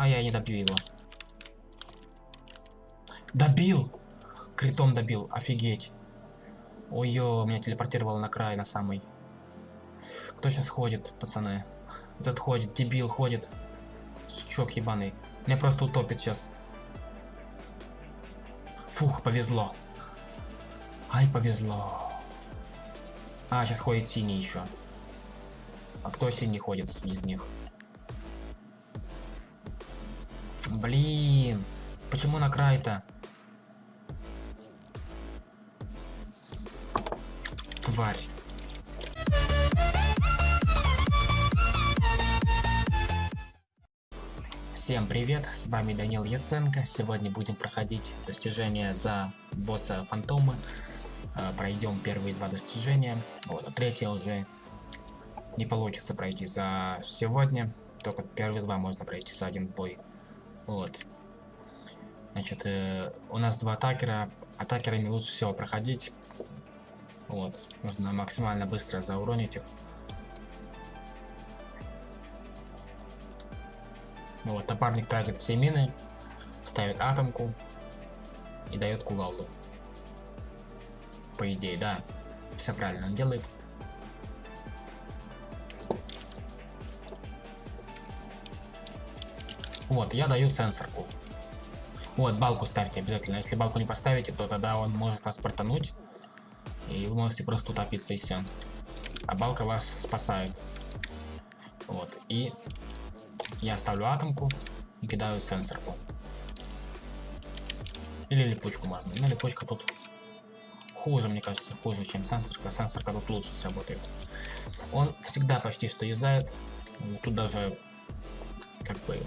А, я не добью его. Добил! Критом добил, офигеть. Ой-ё, меня телепортировало на край, на самый. Кто сейчас ходит, пацаны? Этот ходит, дебил ходит. Сучок ебаный. Меня просто утопит сейчас. Фух, повезло. Ай, повезло. А, сейчас ходит синий еще. А кто синий ходит из них? Блин. Почему на край-то? Тварь. Всем привет, с вами Данил Яценко. Сегодня будем проходить достижения за босса Фантома. Э, пройдем первые два достижения. Вот, а третье уже не получится пройти за сегодня. Только первые два можно пройти за один бой. Вот. Значит, э, у нас два атакера. Атакерами лучше всего проходить. Вот. Нужно максимально быстро зауронить их. Ну вот, напарник тратит все мины, ставит атомку и дает кувалду. По идее, да. Все правильно он делает. Вот, я даю сенсорку. Вот, балку ставьте обязательно. Если балку не поставите, то тогда он может вас портануть. И вы можете просто утопиться и все. А балка вас спасает. Вот, и я ставлю атомку и кидаю сенсорку. Или липучку можно. Но липучка тут хуже, мне кажется, хуже, чем сенсорка. Сенсорка тут лучше сработает. Он всегда почти что юзает. Тут даже как бы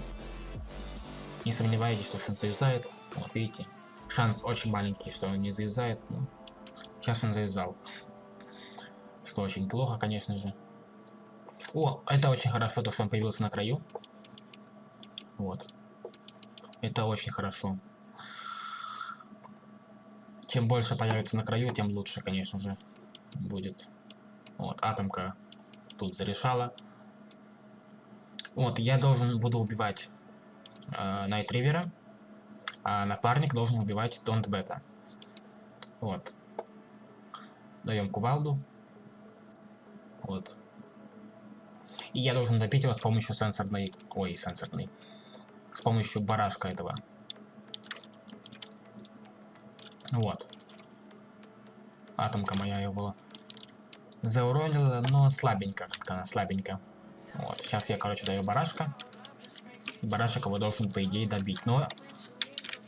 не сомневайтесь, что он завязает. Вот видите, шанс очень маленький, что он не завязает. Но сейчас он завязал. Что очень плохо, конечно же. О, это очень хорошо, то, что он появился на краю. Вот. Это очень хорошо. Чем больше появится на краю, тем лучше, конечно же, будет. Вот, атомка тут зарешала. Вот, я должен буду убивать э, Найтривера, а напарник должен убивать Донт Бета. Вот. Даем кувалду. Вот. И я должен добить его с помощью сенсорной... Ой, сенсорной. С помощью барашка этого. Вот. Атомка моя его зауронила, но слабенько, как-то она слабенько. Вот, сейчас я, короче, даю барашка. Барашек его должен, по идее, добить. Но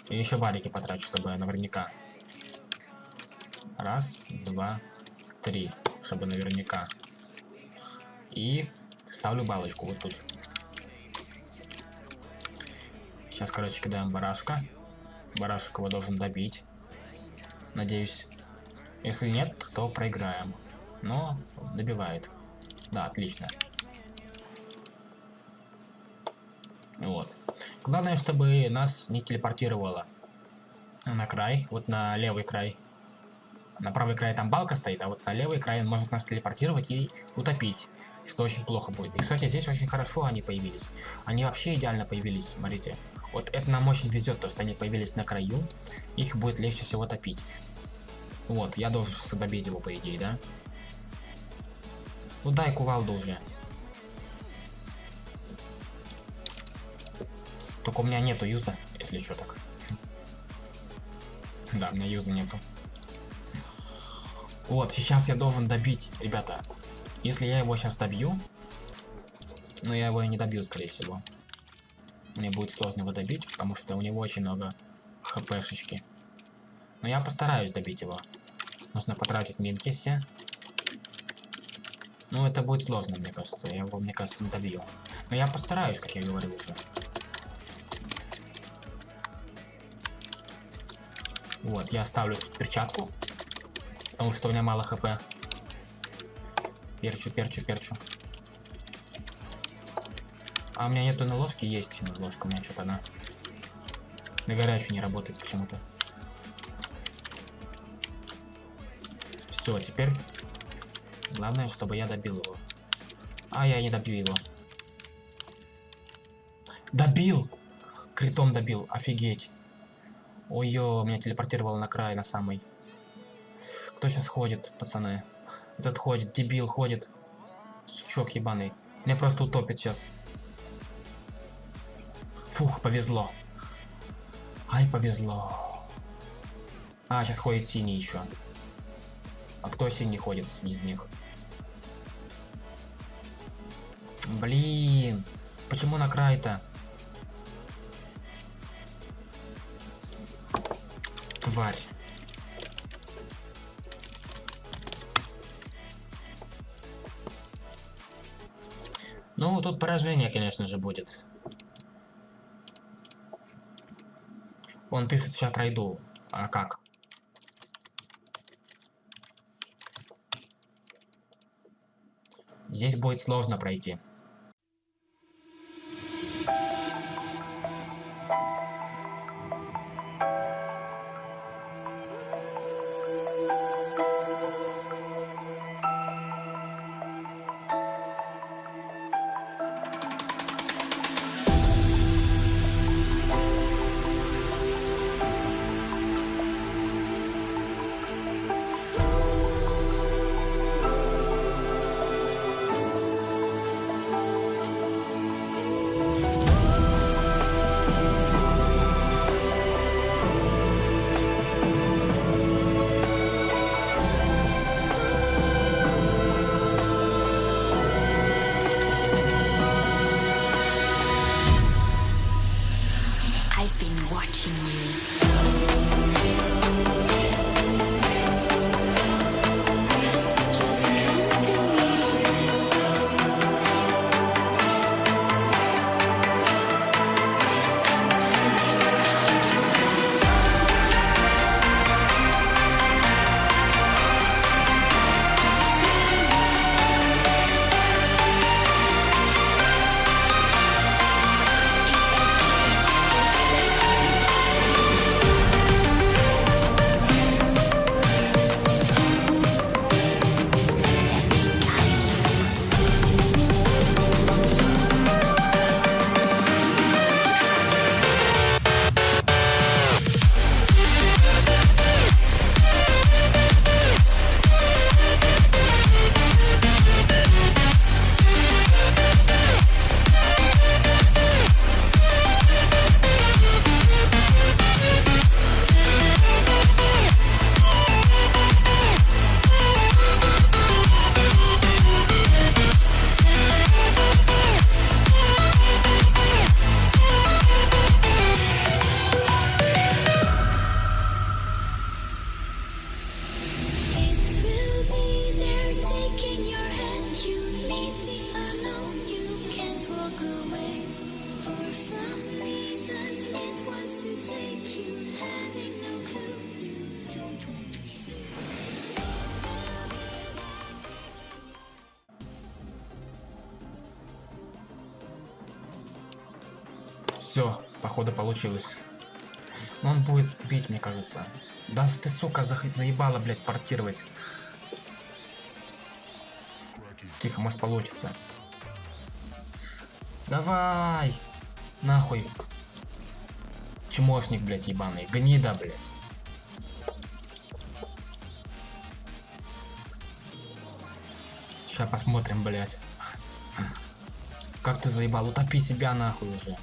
я еще варики потрачу, чтобы наверняка. Раз, два, три. Чтобы наверняка. И ставлю балочку вот тут. Сейчас, короче, кидаем барашка. Барашек его должен добить. Надеюсь. Если нет, то проиграем. Но добивает. Да, отлично. Вот. Главное, чтобы нас не телепортировало на край, вот на левый край. На правый край там балка стоит, а вот на левый край он может нас телепортировать и утопить. Что очень плохо будет. И, кстати, здесь очень хорошо они появились. Они вообще идеально появились, смотрите. Вот это нам очень везет, то, что они появились на краю. Их будет легче всего топить. Вот, я должен добить его, по идее, да? Ну дай кувалду уже. Только у меня нету юза, если что так. Да, у меня юза нету. Вот, сейчас я должен добить, ребята. Если я его сейчас добью, но я его и не добью, скорее всего. Мне будет сложно его добить, потому что у него очень много хпшечки. Но я постараюсь добить его. Нужно потратить минки все. Ну, это будет сложно, мне кажется. Я его, мне кажется, не добью. Но я постараюсь, как я говорил уже. Вот, я ставлю тут перчатку. Потому что у меня мало хп. Перчу, перчу, перчу. А у меня нету на ложке, есть ложка, у меня что-то она на горячую не работает почему-то. Все, теперь главное, чтобы я добил его. А, я не добью его. Добил! Критом добил, офигеть. Ой-ё, меня телепортировало на край, на самый. Кто сейчас ходит, пацаны? Этот ходит, дебил ходит. Сучок ебаный. Меня просто утопит сейчас. Фух, повезло. Ай, повезло. А, сейчас ходит синий еще. А кто синий ходит из них? Блин. Почему на край-то? Тварь. Ну, тут поражение, конечно же, будет. Он пишет, сейчас пройду. А как? Здесь будет сложно пройти. Походу получилось. Но он будет бить, мне кажется. Да ты, сука, зах- заебала, блядь, портировать. Тихо, может получится. Давай! Нахуй. Чмошник, блядь, ебаный. Гнида, блядь. Сейчас посмотрим, блядь. Как ты заебал? Утопи себя нахуй уже.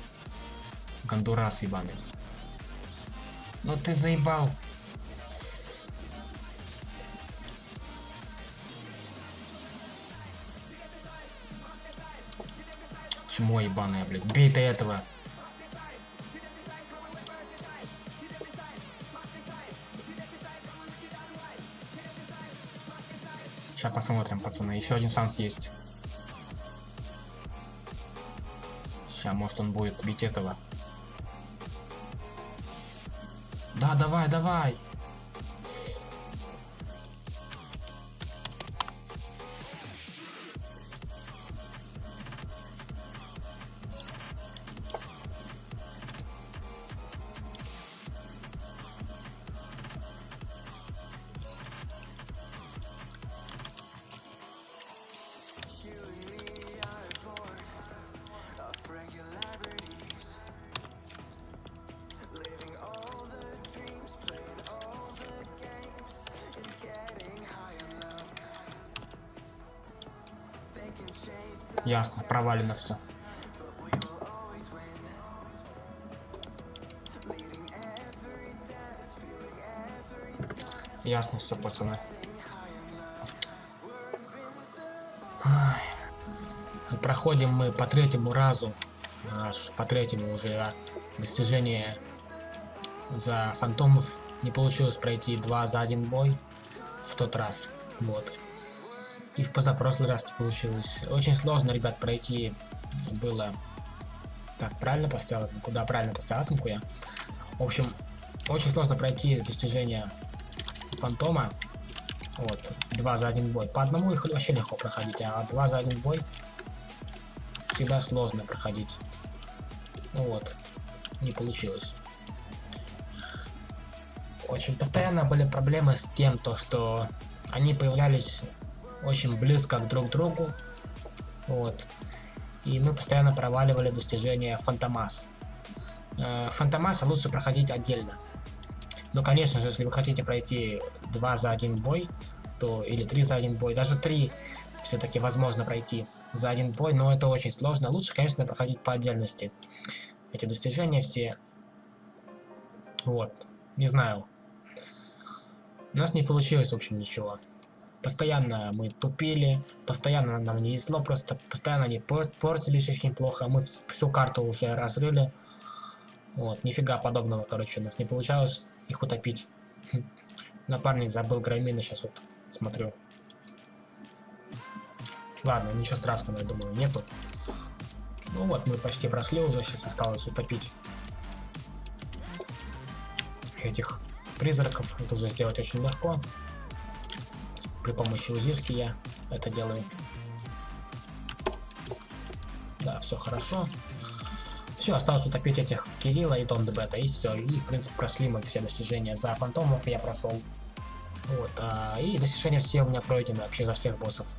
Гондурас ебаный. Ну ты заебал. Чмо ебаное, блядь. Бей ты этого. Сейчас посмотрим, пацаны. Еще один шанс есть. Сейчас, может, он будет бить этого. Да, давай, давай. Ясно, провалено все. Ясно все, пацаны. Ай. Проходим мы по третьему разу. Аж по третьему уже достижение за фантомов. Не получилось пройти два за один бой в тот раз. Вот. И в позапрошлый раз не получилось. Очень сложно, ребят, пройти было. Так, правильно поставил? Куда правильно поставил атомку я? В общем, очень сложно пройти достижения фантома. Вот, два за один бой. По одному их вообще легко проходить, а два за один бой всегда сложно проходить. Вот, не получилось. Очень постоянно были проблемы с тем, то что они появлялись очень близко к друг другу. Вот. И мы постоянно проваливали достижения Фантомас. Э, Фантомаса лучше проходить отдельно. Но, конечно же, если вы хотите пройти 2 за один бой, то или 3 за один бой, даже 3 все-таки возможно пройти за один бой, но это очень сложно. Лучше, конечно, проходить по отдельности. Эти достижения все. Вот. Не знаю. У нас не получилось, в общем, ничего. Постоянно мы тупили, постоянно нам не везло, просто постоянно они портились очень плохо. Мы всю карту уже разрыли. Вот, нифига подобного, короче, у нас не получалось их утопить. Напарник забыл громины, сейчас вот смотрю. Ладно, ничего страшного, я думаю, нету. Ну вот, мы почти прошли уже, сейчас осталось утопить этих призраков. Это уже сделать очень легко. При помощи УЗИшки я это делаю. Да, все хорошо. Все, осталось утопить этих Кирилла и Дон Бета, и все. И, в принципе, прошли мы все достижения за фантомов, я прошел. Вот, а, и достижения все у меня пройдены, вообще за всех боссов.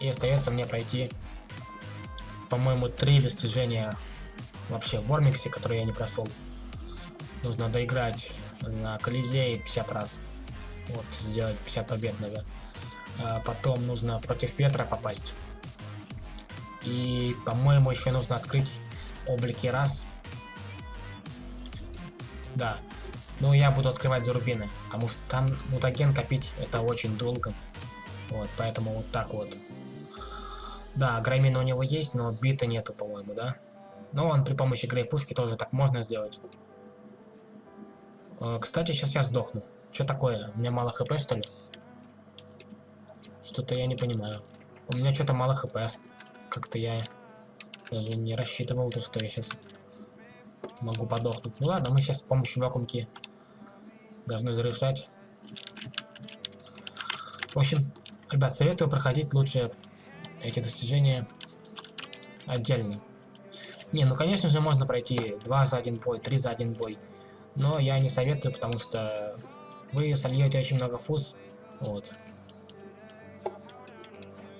И остается мне пройти, по-моему, три достижения вообще в Вормиксе, которые я не прошел. Нужно доиграть на Колизее 50 раз. Вот, сделать 50 побед, наверное. А потом нужно против ветра попасть. И, по-моему, еще нужно открыть облики раз. Да. Но я буду открывать зарубины, потому что там мутаген копить это очень долго. Вот, поэтому вот так вот. Да, граймина у него есть, но бита нету, по-моему, да? Но он при помощи грейпушки тоже так можно сделать. А, кстати, сейчас я сдохну. Что такое? У меня мало хп, что ли? Что-то я не понимаю. У меня что-то мало хп. Как-то я даже не рассчитывал, то, что я сейчас могу подохнуть. Ну ладно, мы сейчас с помощью вакуумки должны зарешать. В общем, ребят, советую проходить лучше эти достижения отдельно. Не, ну конечно же можно пройти 2 за один бой, 3 за один бой. Но я не советую, потому что вы сольете очень много фуз. Вот.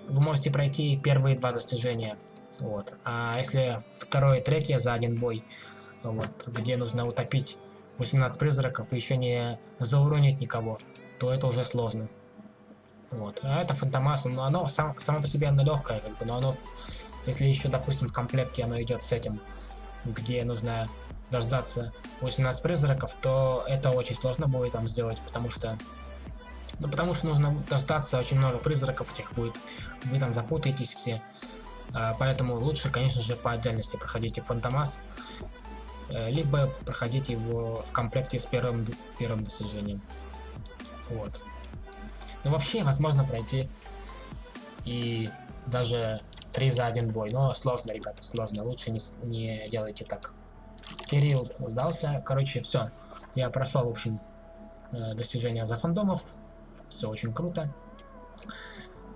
Вы можете пройти первые два достижения. Вот. А если второе и третье за один бой, вот, где нужно утопить 18 призраков и еще не зауронить никого, то это уже сложно. Вот. А это фантомас, но оно сам, само по себе оно легкое, как бы, но оно, если еще, допустим, в комплекте оно идет с этим, где нужно дождаться 18 призраков, то это очень сложно будет там сделать, потому что ну, потому что нужно дождаться очень много призраков этих будет. Вы там запутаетесь все. А, поэтому лучше, конечно же, по отдельности проходите Фантомас. Э, либо проходите его в комплекте с первым, первым достижением. Вот. Ну, вообще, возможно пройти и даже 3 за один бой. Но сложно, ребята, сложно. Лучше не, не делайте так. Кирилл сдался. Короче, все. Я прошел, в общем, э, достижения за фандомов. Все очень круто.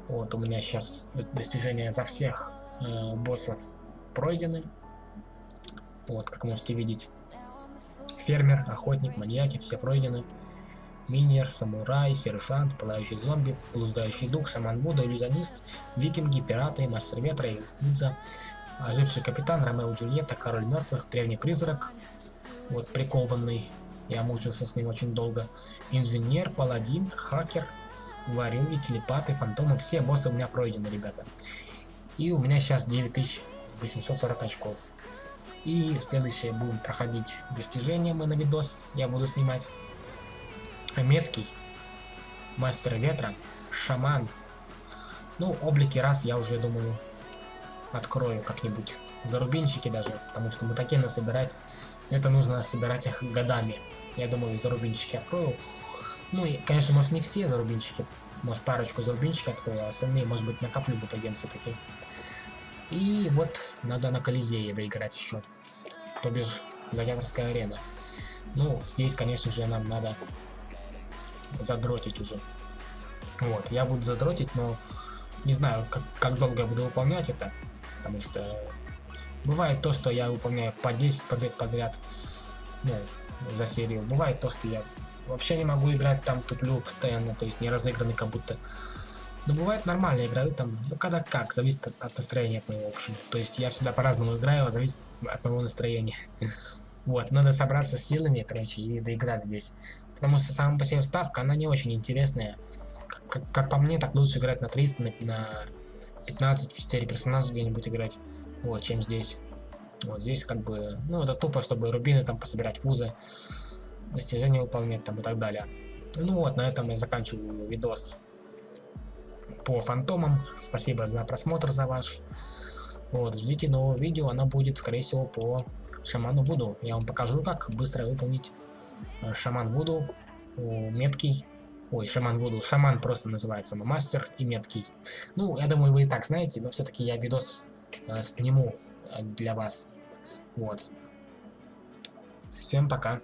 Вот у меня сейчас достижения за всех э, боссов пройдены. Вот, как можете видеть. Фермер, охотник, маньяки, все пройдены. Минер, самурай, сержант, пылающий зомби, блуждающий дух, шаман Будда, иллюзионист, викинги, пираты, мастер ветра и Удза, Оживший капитан, Ромео Джульетта, король мертвых, древний призрак, вот прикованный, я мучился с ним очень долго. Инженер, паладин, хакер, варюги, телепаты, фантомы, все боссы у меня пройдены, ребята. И у меня сейчас 9840 очков. И следующее будем проходить достижения мы на видос. Я буду снимать. Меткий. Мастер ветра. Шаман. Ну, облики раз я уже думаю открою как-нибудь. Зарубинчики даже. Потому что мутакены собирать. Это нужно собирать их годами. Я думаю, зарубинчики открою. Ну и, конечно, может не все зарубинчики. Может парочку зарубинчиков открою, а остальные, может быть, накоплю бутаген все-таки. И вот надо на Колизее доиграть еще. То бишь, гладиаторская арена. Ну, здесь, конечно же, нам надо задротить уже. Вот, я буду задротить, но не знаю, как, как долго я буду выполнять это. Потому что бывает то, что я выполняю по 10 побед подряд. Ну, за серию. Бывает то, что я вообще не могу играть, там туплю постоянно, то есть не разыгранный как будто. Но бывает нормально играю там, ну когда как, зависит от, от настроения от моего, в общем. То есть я всегда по-разному играю, а зависит от моего настроения. Вот, надо собраться с силами, короче, и доиграть здесь. Потому что сама по себе ставка, она не очень интересная. Как, как по мне, так лучше играть на 300, на, на 15, в 4 персонажа где-нибудь играть. Вот, чем здесь. Вот здесь как бы, ну это тупо, чтобы рубины там пособирать фузы, достижения выполнять там и так далее. Ну вот, на этом я заканчиваю видос по фантомам. Спасибо за просмотр, за ваш. Вот, ждите нового видео, оно будет, скорее всего, по шаману Вуду. Я вам покажу, как быстро выполнить э, шаман Вуду, меткий. Ой, шаман Вуду, шаман просто называется, но мастер и меткий. Ну, я думаю, вы и так знаете, но все-таки я видос э, сниму для вас. Вот. Всем пока.